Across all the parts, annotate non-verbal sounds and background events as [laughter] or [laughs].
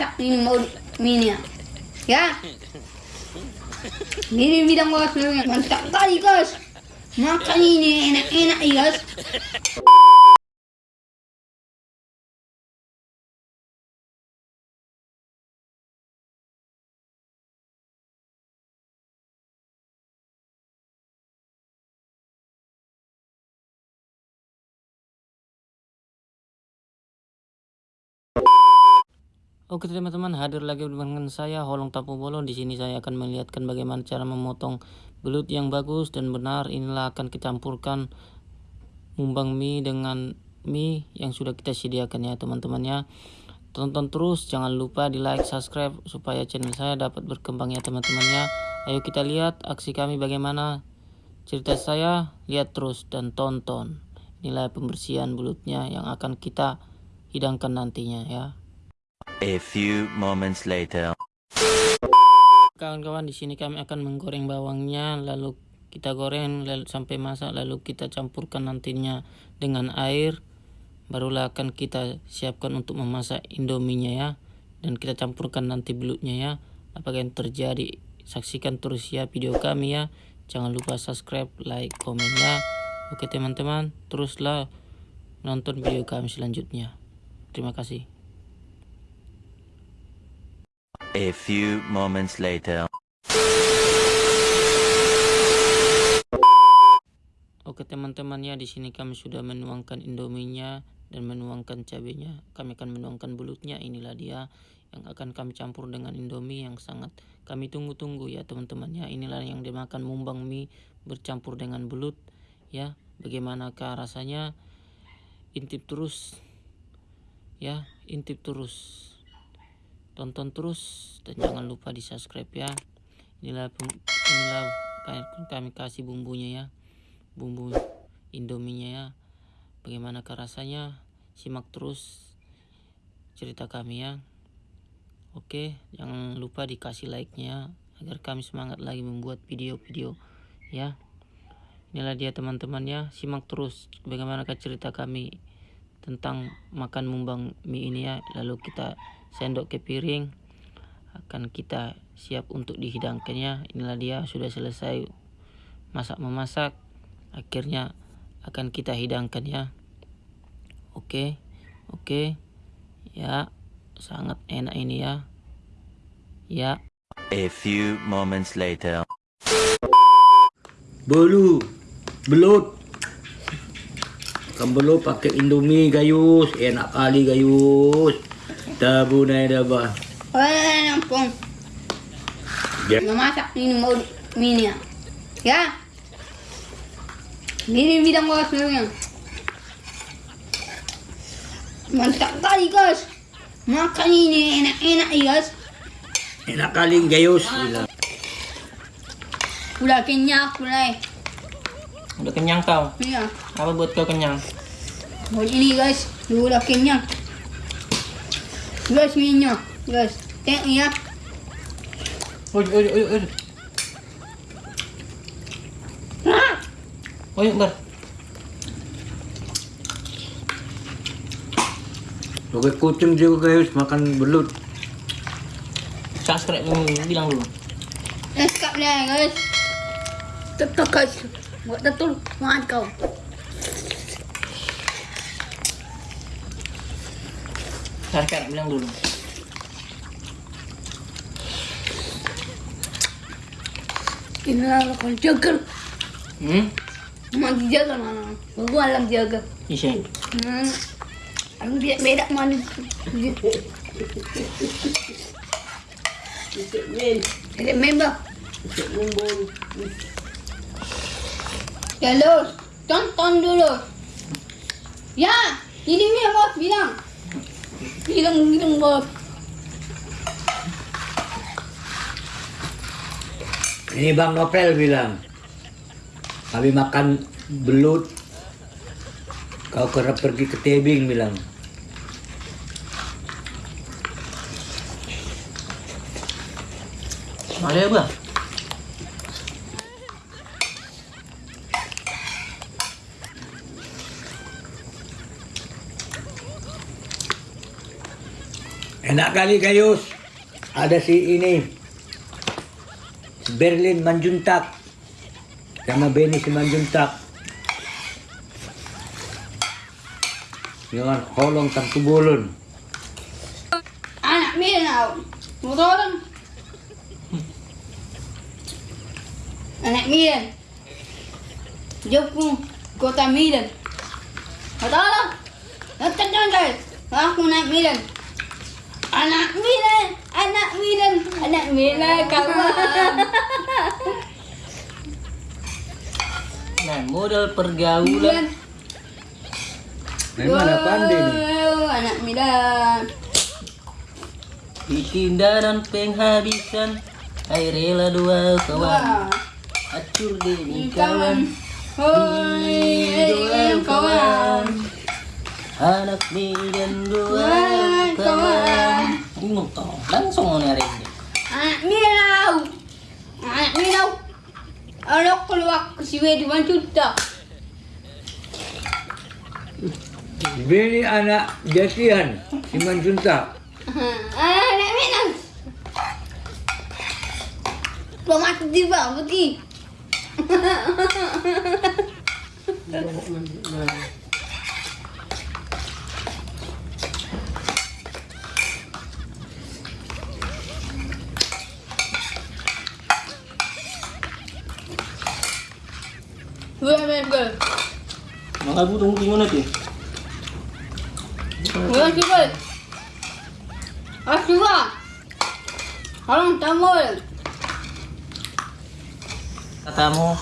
masak ini mau mie ya. Ya. Ini bidang bos mantap kali guys. Makan ini enak-enak ya guys. Oke teman-teman hadir lagi dengan saya Holong Tapu Bolon di sini saya akan melihatkan bagaimana cara memotong belut yang bagus dan benar. Inilah akan kecampurkan mumbang mie dengan mie yang sudah kita sediakan ya teman-teman ya. Tonton terus jangan lupa di like subscribe supaya channel saya dapat berkembang ya teman-teman ya. Ayo kita lihat aksi kami bagaimana. Cerita saya lihat terus dan tonton. Inilah pembersihan belutnya yang akan kita hidangkan nantinya ya A few moments later. Kawan-kawan di sini kami akan menggoreng bawangnya lalu kita goreng lalu sampai masak lalu kita campurkan nantinya dengan air. Barulah akan kita siapkan untuk memasak indominya ya. Dan kita campurkan nanti belutnya ya. Apakah yang terjadi saksikan terus ya video kami ya. Jangan lupa subscribe like komen ya. Oke teman-teman teruslah nonton video kami selanjutnya. Terima kasih A few moments later. Oke teman-teman ya di sini kami sudah menuangkan indominya dan menuangkan cabenya. Kami akan menuangkan belutnya. Inilah dia yang akan kami campur dengan indomie yang sangat kami tunggu-tunggu ya teman-teman ya. Inilah yang dimakan mumbang mie bercampur dengan belut ya. Bagaimanakah rasanya? Intip terus ya, intip terus tonton terus dan jangan lupa di subscribe ya. Inilah inilah kami kasih bumbunya ya. Bumbu indominya ya. Bagaimana rasanya? Simak terus cerita kami ya. Oke jangan lupa dikasih like nya agar kami semangat lagi membuat video-video ya. Inilah dia teman-teman ya. Simak terus bagaimana cerita kami tentang makan mumbang mie ini ya. Lalu kita sendok ke piring. Akan kita siap untuk dihidangkannya. Inilah dia sudah selesai masak memasak. Akhirnya akan kita hidangkan ya oke oke. Ya sangat enak ini ya. Ya. A few moments later. Bolu belut. Kan belut pakai indomie gayus. Enak kali gayus Tabu na dah ba? Wala na lang pong. Yeah. Mamasak ini mau mie ya. Ya. Ini bidang bos memang. Mantap kali guys. Makan ini enak-enak guys. Enak kali gayus. Bila. Udah kenyang aku lah. udah kenyang kau Iya. apa buat kau kenyang Buat ini guys. Udah kenyang. Guys, minyak. Guys, tengok ya. oi oi oi oi oi bar Pakai kucing juga gayus makan belut. subscribe bilang dulu Let's cut lah guys. Tetap guys. Buat betul. Makan kau. Subscribe bilang dulu Inilah kalau jaga. hmm Magi jaga mana? Gua alam jaga. Isya. Hmm. Aku dia beda mana? Ada member. Ya lo, tonton dulu. Ya, ini dia bos bilang. Bilang bilang bos. Ini Bang Nopel bilang. Kami makan belut. Kau kerap pergi ke tebing bilang. Ada apa? Enak kali Gayus. Ada si ini. Berlin Manjuntak. Sama Benny si Manjuntak. Dengan holong tangkubulun. Anak Milan, motor. Anak Milan. Jepun, kota Milan. Motor. Nanti guys. Aku naik Milan. Anak Milan, anak Milan, anak Milan kawan. Nah, modal pergaulan. Memang mana pandai nih. Wow, Anak Milan. Ditindak dan penghabisan Air rela dua kawan. Acur dini Kawan. kawan Hoi, Dua kawan. Anak dan dua kawan Ini toh langsung mau hari ini Anak Milau. Anak Milau. Kalau keluar ke sini di juta. Benny anak jatian si Manjuntak. Anak Milau. Belum mati tiba, putih. Ah, tamul. Katamu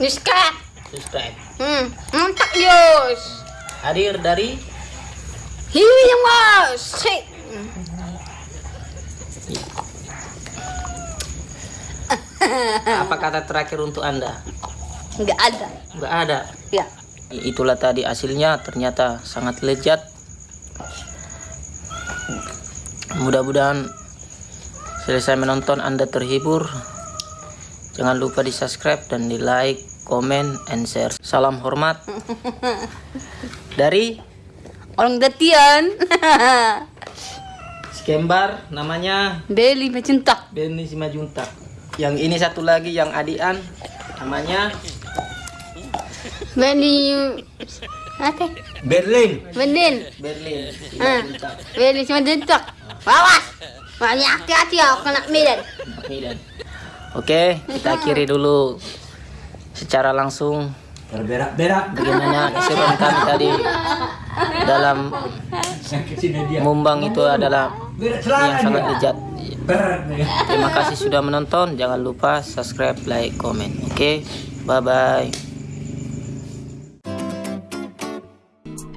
Niska. subscribe Hmm, mantap Yos. Hadir dari Hiwi yang mas. Sik. Apa kata terakhir untuk anda? Enggak ada. Nggak ada Ya. Itulah tadi hasilnya ternyata sangat lezat Mudah-mudahan selesai menonton Anda terhibur Jangan lupa di subscribe dan di like, comment, and share Salam hormat [laughs] Dari Orang datian. [laughs] Skembar namanya Beli mencinta. Benny Simajunta Yang ini satu lagi yang adian Namanya Beli apa? Berlin. Bendin. Berlin Ah. Beli cuma dentak. Awas. Banyak hati-hati ya kena Milan. Medan. Oke, kita akhiri dulu secara langsung Berberak-berak. bagaimana keseruan kami tadi dalam mumbang itu adalah yang sangat lezat. Nih. Terima kasih sudah menonton. Jangan lupa subscribe, like, comment. Oke, bye bye.